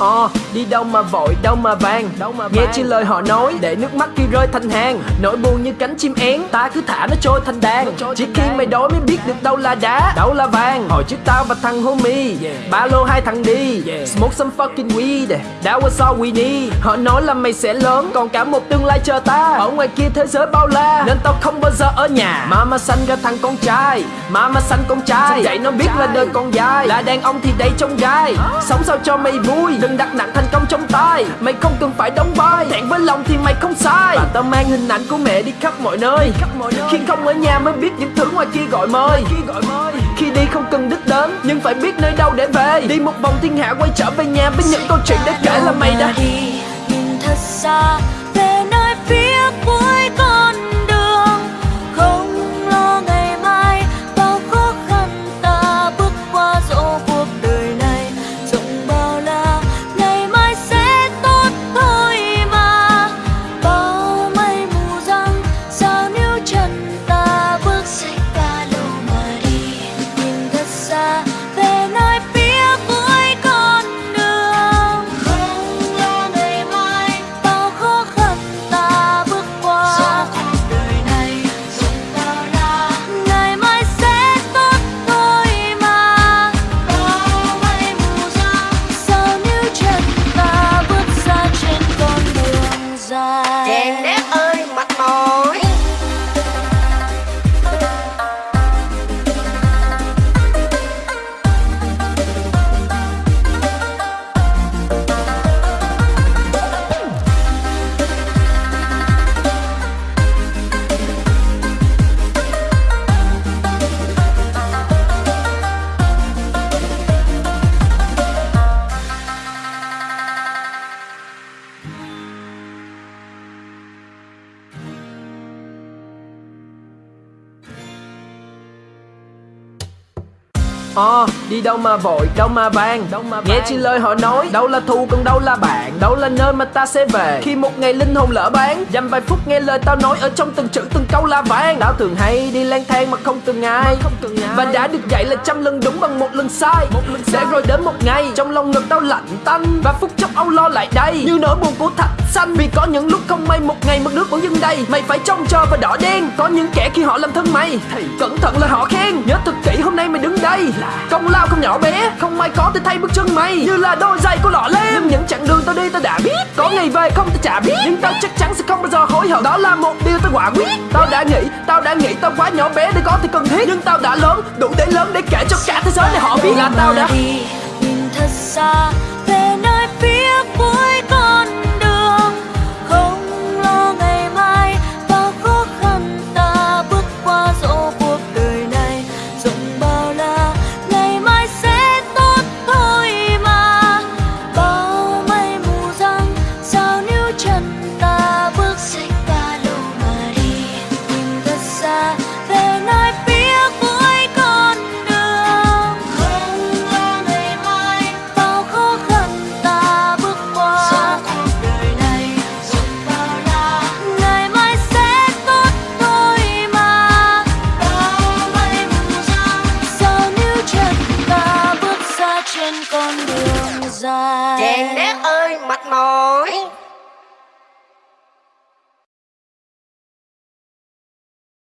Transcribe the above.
Ờ, đi đâu mà vội, đâu mà vàng. Đâu mà Nghe chi lời họ nói, để nước mắt khi rơi thành hàng. Nỗi buồn như cánh chim én, ta cứ thả nó trôi thành đàn. Chỉ khi mày đói mới biết được đâu là đá, đâu là vàng. Hồi trước tao và thằng homie, ba lô hai thằng đi. Smoke some fucking weed, that was all we need. Họ nói là mày sẽ lớn, còn cả một tương lai chờ ta. Ở ngoài kia thế giới bao la, nên tao không bao giờ ở nhà. Mama sanh ra thằng con trai, mama sanh con trai. Dạy nó biết là đời còn dài, là đàn ông thì đầy trong gai. Sống sao cho mày vui, đừng đặt nặng thành công trong tay. Mày không cần phải đóng vai. Thẹn với lòng thì mày không sai. Và tao mang hình ảnh của mẹ đi khắp mọi nơi. Khi không ở nhà mới biết những thứ ngoài kia gọi mời. Khi đi không cần đích đến, Nhưng phải biết nơi đâu để về. Đi một vòng thiên hạ quay trở về nhà Với những câu chuyện để kể là mày đã đi Ờ, đi đâu mà vội, đâu mà vàng. Đâu mà Nghe chi lời họ nói, đâu là thù còn đâu là bạn. Đâu là nơi mà ta sẽ về. Khi một ngày linh hồn lỡ bán Dăm vài phút nghe lời tao nói ở trong từng chữ từng câu là vàng. Tao thường hay đi lang thang mà không từng ai Và đã được dạy là trăm lần đúng bằng một lần sai. Để rồi đến một ngày Trong lòng ngực tao lạnh tanh. Và phút chốc âu lo lại đây. Như nỗi buồn của thạch xanh. Vì có những lúc không may một ngày mất nước vẫn dưng đầy Mày phải trông chờ và đỏ đen. Có những kẻ khi họ làm thân mày Thì cẩn thận là họ khen. Nhớ thật Công lao không nhỏ bé Không ai có thể thay bước chân mày. Như là đôi giày của lọ lem. Nhưng những chặng đường tao đi tao đã biết. Có ngày về không tao chả biết. Nhưng tao chắc chắn sẽ không bao giờ hối hận. Đó là một điều tao quả quyết. Tao đã nghĩ, tao đã nghĩ tao quá nhỏ bé để có thể cần thiết. Nhưng tao đã lớn, đủ để lớn để kể cho cả thế giới này họ biết. Là tao đã đi nhìn thật xa dài Chàng đét ơi mệt mỏi.